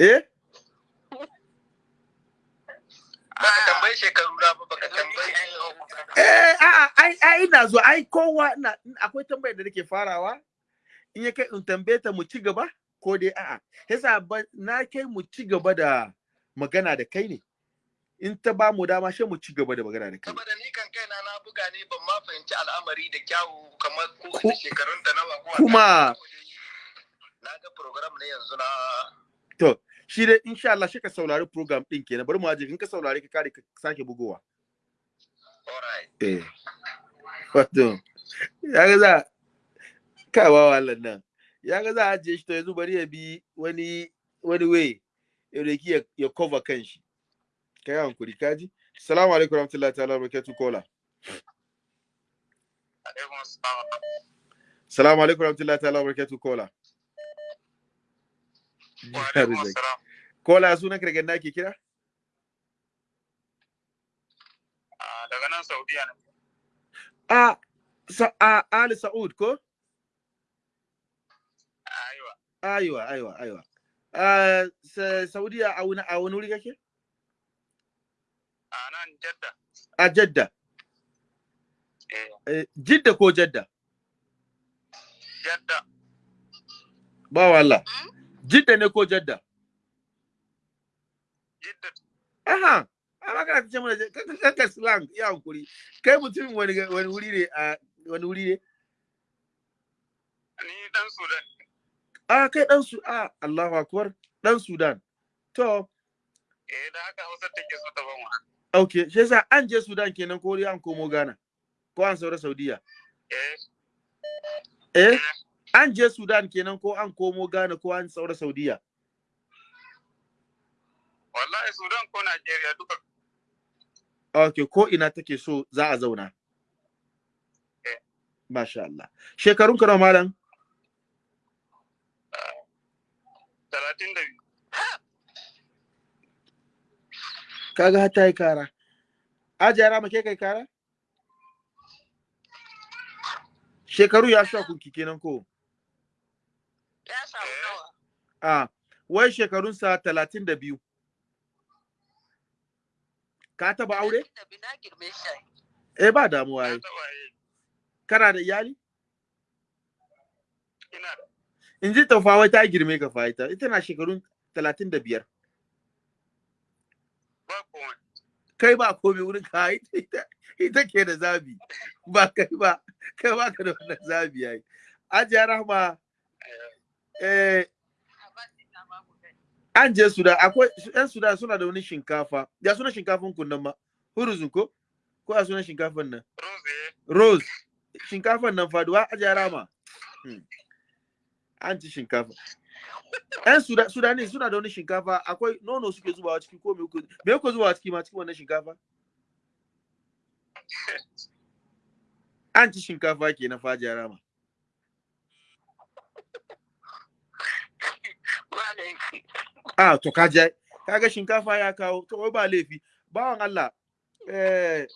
Eh? Baka tambayi shekaru na ba baka tambayi eh a'a ai ai ina zo ai kowa na akwai tambayar da nake farawa in ya kai in tambaye ta mu ci gaba ko dai a'a. Yasa ba na kai mu ci gaba da magana da kai ne. In ta ba mu dama sai mu ci gaba da magana da kai. Saboda ni kan kaina na buga ne ban ma fahimci al'amari da kyawu kamar ko shekarun ta nawa ko kuma- na ga program ne yanzu na to shi dai insha Allah shi ka saurari program din kenan. Bari mu aje in ka saurari ka kare ka sake bugowa. Alright. Eh. Wato ya ga za ka ba wallan nan. Ya ga za a ajiye shi to yanzu bari ya bi wani wani way ya ya, ya cover kanshi kai hankuri kaji assalamu alaikum warahmatullahi ta'ala barakatuh kola assalamu alaikum warahmatullahi ta'ala barakatuh kola kola sunan daga nake kira? Ah, daga nan saudiya ne. A sa a ali saud ko? Aiwa. Aiwa aiwa aiwa. A sa, saudiya a wani a wani wuri kake? A nan jadda. A jadda. Eh. Eh, jidda ko jadda? Jadda. Ba wallah jidda ne ko jadda? Jidda. Aha, amma kana ce mana kanka slang ya hankuri. Kai mutumin wani wani wuri ne a wani wuri ne? ni dan sudan Ah, kai dan su ah Allahu akbar, dan Sudan. To, eh da haka hausa take so ta ban wa. Okay, shi yasa an je Sudan kenan ko an komo Ghana. Ko an saura Saudiya. eh Eh? An je Sudan kenan ko an komo Ghana ko an saura Saudiya. wallahi sudan ko najeriya duka Okay, ko ina take so za a zauna. Eh. Masha Allah. Shekarun ka malam? talatin da biyu Kaga har ta yi kara. Ajiyara ma ke kai kara? Shekaru ya sha kunki kenan ko? Ya nawa. A, wai shekarunsa talatin da biyu. Ka taba aure? Eh ba damuwa yi. Kana da iyali? In ji taufa wai ta girme ka fa ita. Ita na shekarun talatin da biyar. ba komai Kai ba komai wurin ka ita, ita, ke da zabi. Ba kai ba. Kai ba ka da wannan zabi yayi. Ajiya Rahma eh an je Sudan akwai yan Sudan suna da wani shinkafa. Ya suna shinkafan kun nan ma? Huruzun ko? Ko a sunan shinkafan nan? rose shinkafan nan faɗuwa a jarama. An ci shinkafa. ‘Yan Suda- Sudani suna da wani shinkafa akwai nono suke zubawa ciki ko me kuke zubawa ciki ma cikin wannan shinkafa? An ci shinkafa ke na faji rama. Laifi. Ah, to ka je. Kaga shinkafa ya kawo, to wai ba laifi. Bawan Allah, eh,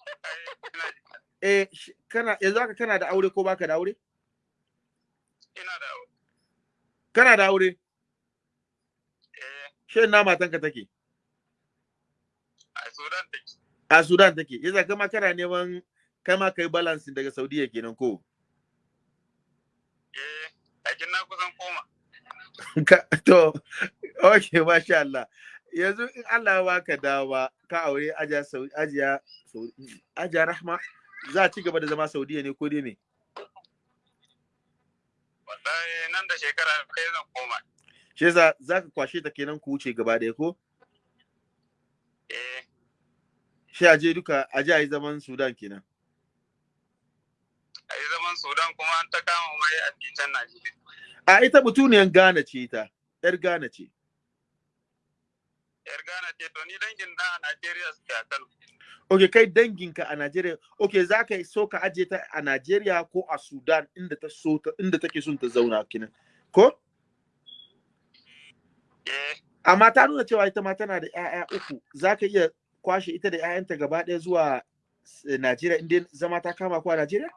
eh, kana yanzu haka kana da aure ko baka da aure? ina da aure Kana da aure? eh. Shin na matanka take? a sudan take. A Sudan take. Yasa kama kana neman kai ma kai balance daga Saudiya kenan ko? Eh lakin na kusan koma. Ka- to okay masha Allah. Yanzu in Allah ya baka dawa ka aure ajiya Sau- ajiya Rahma za a ci gaba da zama Saudiya ne ko dai me wallahi nan da shekara ɗaya zan koma. Shi yasa zaka kwashe ta kenan ku wuce gaba ɗaya ko? Eh. Shi aje duka aje a yi zaman Sudan kenan. A yi zaman sudan kuma an ta kama mai a can najeriya. A ita mutuniyan Ghana ce ita yar Ghana ce. Yar gana ce to ni dangin na a najeriya suke a kano. Okay, kai danginka a Najeriya, okay, za ka so ka aje ta a Najeriya ko a Sudan inda ta so ta inda take son ta zauna kenan. Ko? eh amma ta nuna cewa ita ma tana da 'ya'ya uku za ka iya kwashe ita da 'ya'yanta gaba ɗaya zuwa eh, Najeriya inda zama ta kama ko a Najeriya?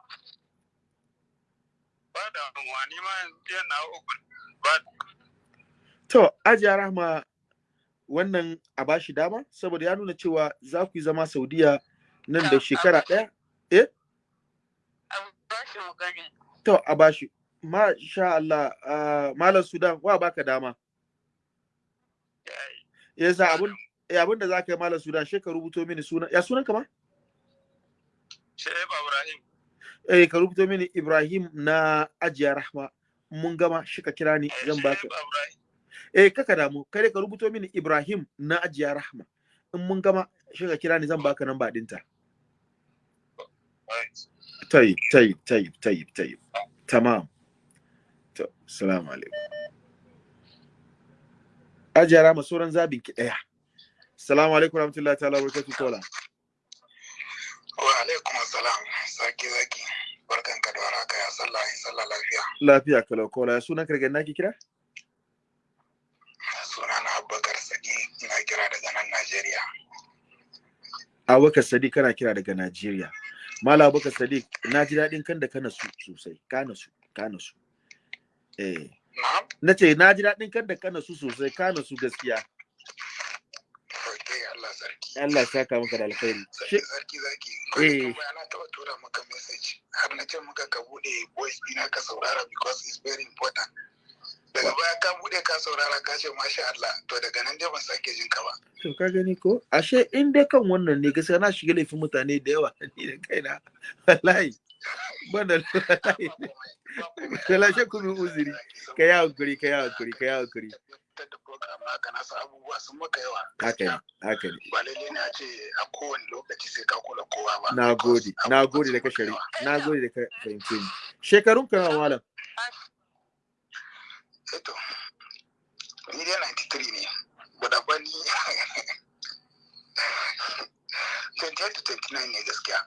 ba da wani ma yana uku ba To, Ajiya Rahma wannan a bashi dama saboda ya nuna cewa za ku yi zama Saudiya nan da shekara ɗaya? Eh? an ba shi Masha Allah, Malam Sudan, wa baka dama? Yasa abun ya abun da za ka yi Malam Sudan, shi ka rubuto mini suna, ya sunan ka ma? Shehu Ibrahim. Eh, ka rubuto mini Ibrahim na Ajiya Rahma. Mun gama shi ka kira ni eh, zan baka. Eh, kaka damu, kai ka rubuto mini Ibrahim na Ajiya Rahma. In mun gama shi ka kira ni zan baka nan ba ɗinta. Tayyib, tayyib, tayyib, tayyib, tayyib. Tamam. To assalamu alaikum. Ajara ma sauran zabin ki ɗaya assalamu alaikum warahmatullahi ta'ala barakatuh kola. Wa alaikum assalam. Saki zaki. Barkan ka da warhaka. Ya sallah ya sallah lafiya. Lafiya kalau kola. Ya sunan kargan naki kira? Sunana Abubakar Sadi ina kira daga nan Najeriya. Abubakar Sadiq kana kira daga Najeriya. Mala Abubakar Sadiq na ji daɗin kan da kana su sosai. Kana su kana su eh na ce na ji daɗin kan da kana su sosai kana su gaskiya Allah saka maka da alkhairi sarki zaki Eh. kuma na taɓa tura maka message har na ce maka ka buɗe voice dina ka saurara because it's very important daga baya ka buɗe ka saurara ka ce masha Allah to daga nan dai ban sake jin ka ba To ka gani ko? Ashe in dai kan wannan ne gaskiya na shiga laifin mutane da yawa ni da kaina. Wallahi. Wallahi. Wallahi ku min uzuri. Ka yi hankuri, ka yi hankuri, ka yi hankuri. Tabbatar da program naka na abubuwa sun maka yawa Haka ne, haka ne. ba lalle ne a ce a kowane lokaci sai ka kula kowa ba Na gode, na gode da ka shari. Na gode da ka fahimce ni. Shekarun ka malam? Eto, ni dai 93 ne, guda ba ni 28 to 29 ne gaskiya.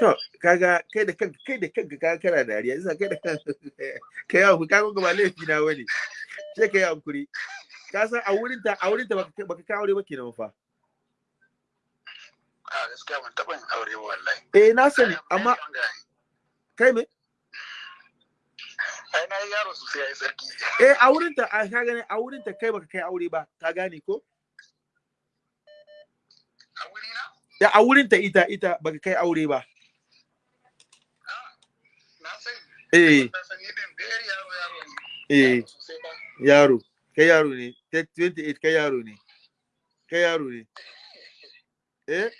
To, kaga kai da kanka kai da kanka ka kana dariya, isa kai da kanka kai hankuri, ka ga ba laifi na ba ne. Sai ka yi hankuri. Ka san a wurin ta a wurin ta baka baka kawo aure ba kenan fa. A gaskiya ban taɓa yin aure ba wallahi. Eh na sani, amma kai me? Ai na yaro sosai ya yi sarki. Eh a wurin ta a ka gane a wurin ta kai baka kai aure ba, ka gane ko? A Ya a wurin ta ita ita baka kai aure ba. Eh eh yaro, kai yaro ne, 28 kai yaro ne. Kai yaro ne. Eh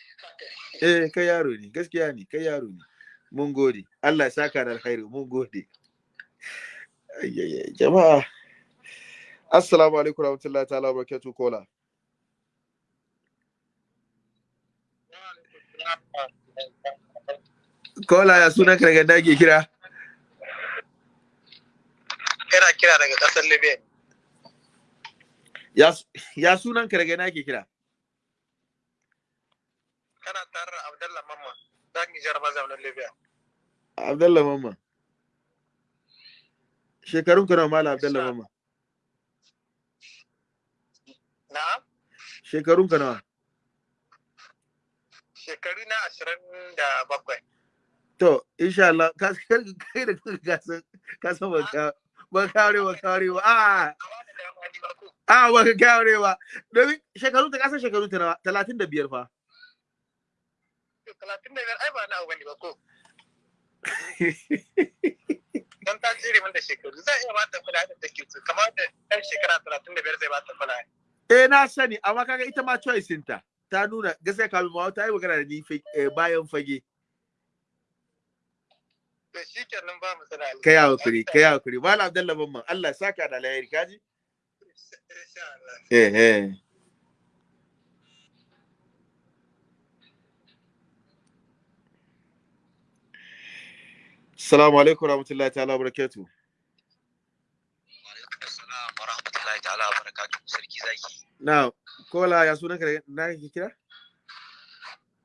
eh kai yaro ne, gaskiya ne, kai yaro ne. Mun gode. Allah ya saka da alkhairi, mun gode. Ayyaye jama'a. Assalamu alaikum warahmatullahi ta'ala barakatuh kola. Kola ya sunan ka daga dage kira. Ina kira daga ƙasar Libya. Ya sunan ka daga nake kira. Kana tare da Abdallah Mamman. Za ki jaraba zaunin Libya. Abdullah Mamman. Shekarun ka nawa Malam Abdullah Mamman? Na'am. Shekarun ka nawa? Shekaru na ashirin da bakwai. To, insha Allah, ka kai kai da kanka ka san ka san ba ka ba ka aure ba. A a ba ka aure ba. Domin shekarun ta ka san shekarun ta nawa? 35 fa. Talatin da biyar ai ba na abu ne ba ko. Don ta tsere min da shekaru zai iya bata kula da take so kamar da ɗan shekara talatin da biyar zai bata kula. Eh na sani, amma kaga ita ma choice ta. Ta nuna gaskiya kamin ma ta yi magana da ni eh, bayan fage. To shi kenan ba mu sana. Kai haƙuri, kai haƙuri. Malam Abdullah Mamman, Allah ya saka da alheri kaji. Eh eh. Assalamu alaikum warahmatullahi ta'ala barakatuh. Wa rahmatullahi ta'ala wa barakatuhu sarki zaki. Na, kola ya sunan ka da na kake kira?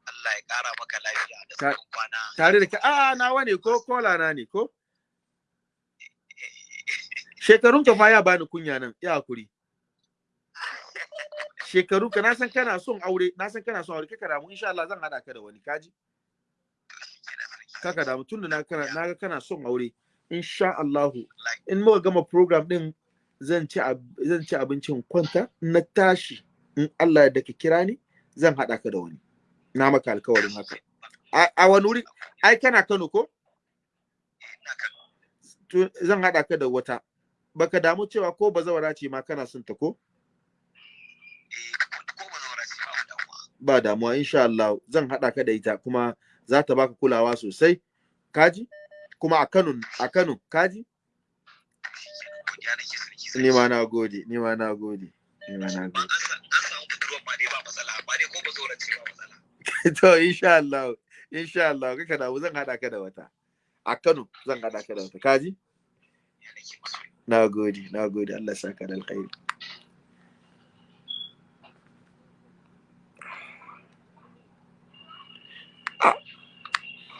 Allah ya kara maka lafiya da tsawon kwana. Tare da ka a nawa ne ko kola na ne ko? Shekarun ka fa ya bani kunya nan, ya haƙuri. shekaru ka na san kana son aure na san kana son aure kaka damu insha Allah zan hada ka da wani kaji kaka damu tunda na kana na ga kana son aure insha Allah in muka gama program din zan ci zan ci abincin kwanta na tashi in Allah da ka kira ni zan hada ka da wani. Na maka alkawarin haka. A wani wuri ai kana Kano ko? Zan hada ka da wata. Baka damu cewa ko bazawara ce ma kana son ta ko? Ba damuwa insha Allah. Zan haɗa ka da ita kuma za ta baka kulawa sosai. Kaji kuma a Kano a Kano kaji ni ma na gode ni ma na gode ni ma na gode. to insha Allah insha Allah. Kaka damu zan haɗa ka da wata. A Kano zan haɗa ka da wata. Kaji na gode na gode. Allah saka da alkhairi.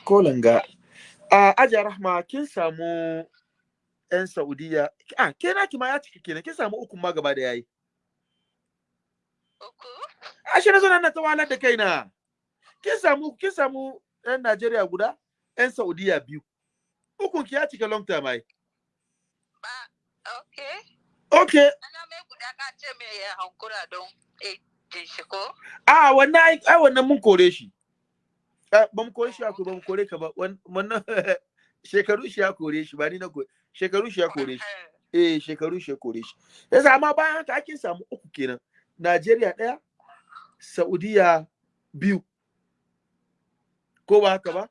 Ko langa. A ajiya rahma kin samu yan saudiya a ke naki ma ya cika kenan kin samu ukun ma gaba da yayi? Uku? ashe na zo nan na ta wahalar da kaina. Kin samu kin samu yan najeriya guda yan saudiya biyu. Ukun ki ya cika long time ai. Ba, okay. okay Ana mai guda ka ce mai ya hankura don ejin shi ko? a wannan ai ai wannan mun kore shi. Ba mu kore shi ko ba mu kore ka ba. Wan- wannan shekaru shi ya kore shi ba ni na kore shekaru shi ya kore shi. Eh shekaru shi ya kore shi. Yasa amma bayan haka ake samu uku kenan. Najeriya ɗaya Saudiya biyu. Ko ba haka ba?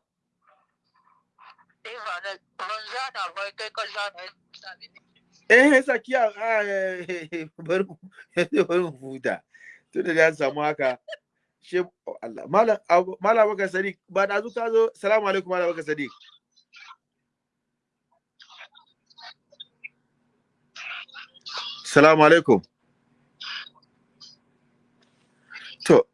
Eh, ne. eh bari mu huta. Tun da ya samu haka she Allah malam Abu- malam Abubakar Sadiq ba da ka zo salamu alaikum malam Abubakar Sadiq. Salamu alaikum. To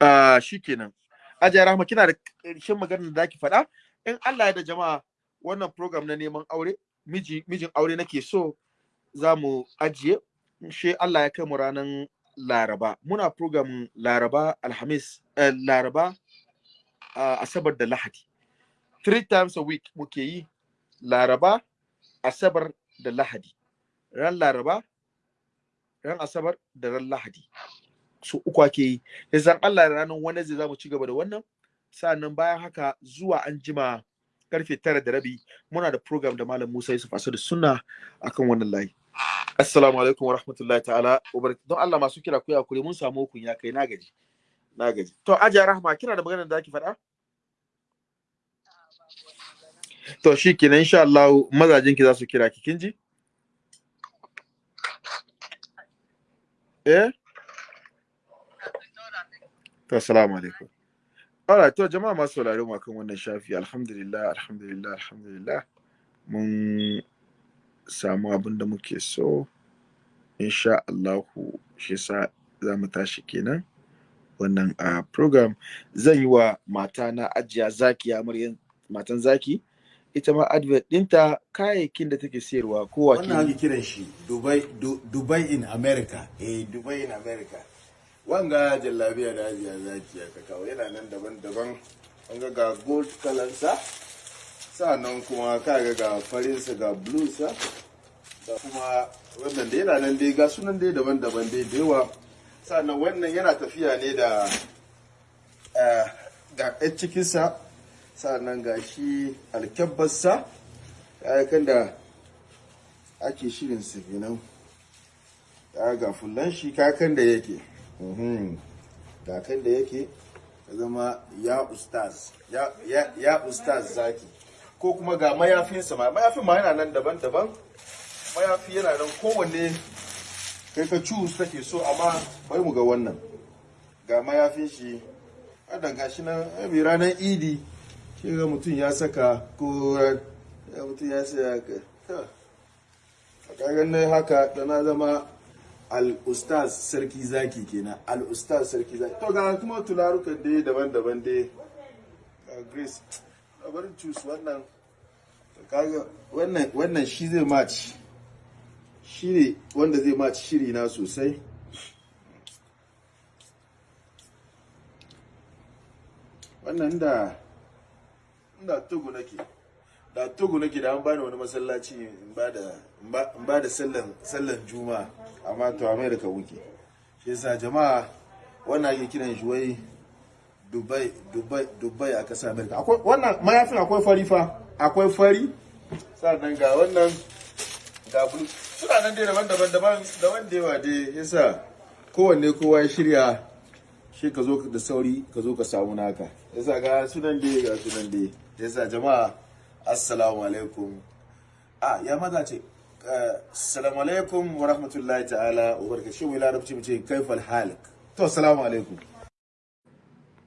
ah shikenan Ajiya Rahma kina da ƙarshen maganar da zaki faɗa? In Allah ya da jama'a wannan program na neman aure miji mijin aure nake so za mu ajiye. Shi Allah ya kai mu ranar Laraba. Muna program Laraba Alhamis eh, Laraba ah, Asabar da Lahadi. Three times a week muke yi Laraba Asabar da Lahadi. Ran Laraba ran Asabar da ran Lahadi. Su uku ake yi yanzu Allah da ranar Wednesday za mu ci gaba da wannan sa'an nan bayan haka zuwa an jima ƙarfe tara da rabi muna da program da malam Musa Yusuf Asadu Sunna akan wannan layi. Assalamu alaikum wa rahmatullahi ta'ala Don Allah masu kira ku ya kure mun samu hukun ya kai na gaji. Na gaji. To Ajiya Rahma kina da maganar da zaki faɗa? To shi kenan insha Allah mazajin ki za su kira ki kin ji? Eh? To assalamu alaikum. Alright, to jama'a masu sauraro mu akan wannan shafi. Alhamdulillah alhamdulillah alhamdulillah. Mun samu abin da muke so insha Allahu shi sa za mu tashi kenan wannan a program. Zan yi wa mata na ajiya zaki amaryan matan zaki ita ma advert ɗinta kayayyakin da take sayarwa ko wannan ake kiran shi dubai Du- dubai in america. Eh dubai in america. Wanga jallabiya da hajiya zaki ya kawo yana nan daban-daban. Wanga ga gold kalansa sa'an nan kuma kaga ga farinsa ga bluesa da kuma wannan da yana nan dai ga sunan dai daban-daban dai da yawa. Sa'annan wannan yana tafiya ne da eh, ga ɗan cikinsa sa'an nan ga shi alkyabbarsa kayan da ake shirin su kenan. Ga fullan shi kakan da yake. Kakan da yake ya zama ya ustaz ya, ustaz zaki. Ko kuma ga mayafinsa ma mayafin ma yana nan daban-daban. Mayafi yana nan kowanne kai ka choose kake so amma bari mu ga wannan. Ga mayafin shi wadda ga shi nan mai ranar idi shi ga mutum ya saka ko ya mutum ya saya ka a kagan nan haka da na zama al-ustaz sarki zaki kenan. Al-ustaz sarki zaki. To ga kuma tularukan dai daban-daban dai. Grace. Bari cus wannan. Kaga wannan wannan shi zai match. Shi ne wanda zai match shiri na sosai. Wannan da da tugu nake. Da tugu nake da an bani wani masallaci in ba da in ba da sallan juma'a amma to america wuke shi yasa jama'a wannan ake kiran shi wai dubai dubai dubai a ƙasar america. Akwai wannan mayafin akwai fari fa akwai fari. Sannan ga wannan ga bulu. Suna nan dai daban-daban daban daban da yawa dai. Yasa kowanne kowa ya shirya shi ka zo da sauri ka zo ka samu naka. Yasa ga sunan dai ga sunan dai. Yasa jama'a assalamu alaikum. A ya maza ce? Assalamu alaikum wa rahmatullahi ta'ala wa larabci mu ce kaifal halik? To assalamu alaikum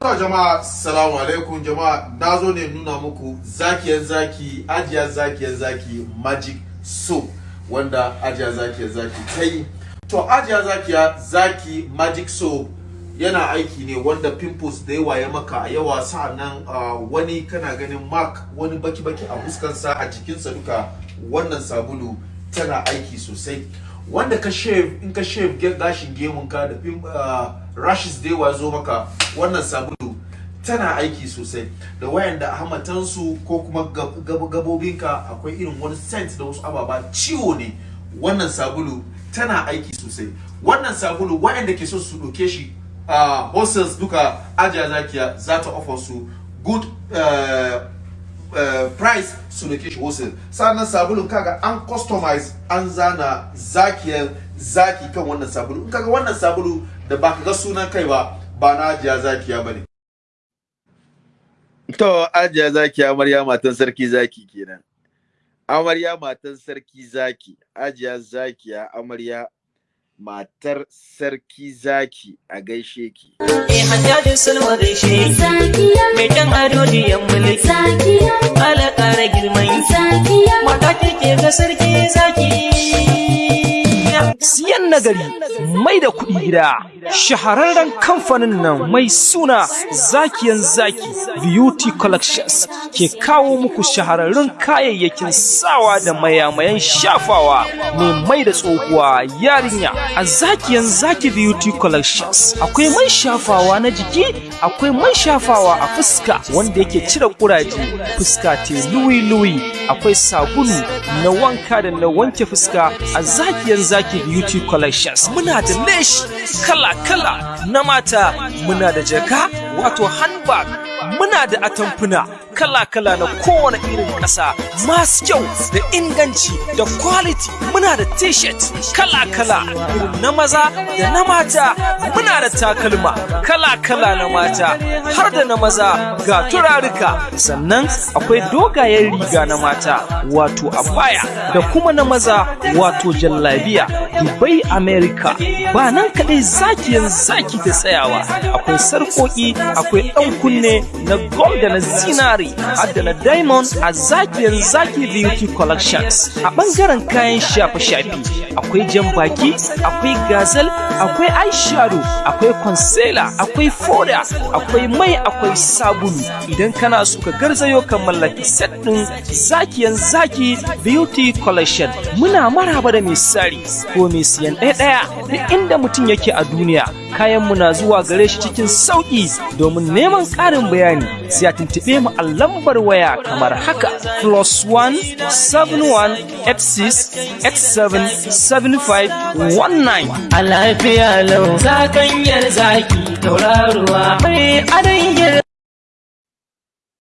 To jama'a salamu alaikum jama'a na zo ne nuna muku zakiyar zaki zakiyar zaki magic wanda zakiyar zaki ta yi. To ajiyar zakiya zaki magic soap yana aiki ne wanda pimples da yawa ya maka a yawa. Sa'annan wani kana ganin mark wani baki-baki a fuskansa a jikinsa duka wannan sabulu tana aiki sosai. Wanda ka shave in ka shave gashin gemunka da uh, rashes da yawa zo maka wannan sabulu tana aiki sosai. Da wayanda hamatansu ko kuma gabobinka akwai irin wani scent da wasu ababa ciwo ne. Wannan sabulu tana aiki sosai. Wannan sabulu wayanda ke so su ɗauke shi uh, hostels duka ajiya zakiya za ta offer su good uh, price su ɗauke shi wholesale. Sannan sabulun kaga an customize an zana zakiyar zaki kan wannan sabulu. In kaga wannan sabulu da ba ka ga sunan kai ba ba na ajiya zakiya ba ne. To, ajiya zaki amarya matan sarki zaki kenan. Amarya matan sarki zaki, ajiya zakiya amarya matar sarki zaki a gaishe ki. Eh hajjajin sulma gaishe mai kyan ado diyan mulki. Ala ƙara girman mata ke ga sarki zaki. Siyan nagari mai da kuɗi gida. Shahararren kamfanin nan mai suna zakiyan zaki beauty collections ke kawo muku shahararrun kayayyakin sawa da mayamayan shafawa mai mai da tsohuwa yarinya. A zakiyan zaki beauty collections akwai man shafawa na jiki akwai man shafawa a fuska wanda yake cire kuraje fuska te luwi-luwi. Akwai sabulu na wanka da na wanke fuska. A zakiyan zaki beauty collections. Muna da lesh kala-kala. Na mata muna da jaka wato handbag muna da atamfuna kala-kala na kowane irin ƙasa. Masu kyau da inganci da quality muna da t-shirt kala-kala na maza da na mata muna da takalma kala-kala na mata. Har da na maza ga turaruka. Sannan akwai dogayen riga na mata wato abaya da kuma na maza wato jallabiya. Dubai america. Ba nan kaɗai zakiyan zaki da tsayawa. Akwai sarƙoƙi akwai ɗan kunne na gold da na zinari da na diamond a zakiyar zaki beauty collections. A ɓangaren kayan shafe-shafe akwai jan baki akwai gazel akwai eyeshadow akwai concealer akwai foda akwai mai akwai sabulu. Idan kana so ka garzayo ka mallaki set ɗin zakiyan zaki beauty collection muna maraba da mai sari ko mai siyan ɗaya-ɗaya duk inda mutum yake a duniya. Kayan mu na zuwa gare shi cikin sauƙi domin neman ƙarin bayani sai a tuntuɓe mu a lambar waya kamar haka plus one seven one eight six eight seven seven five one nine. a lafiya lau zakanyar zaki tauraruwa mai adon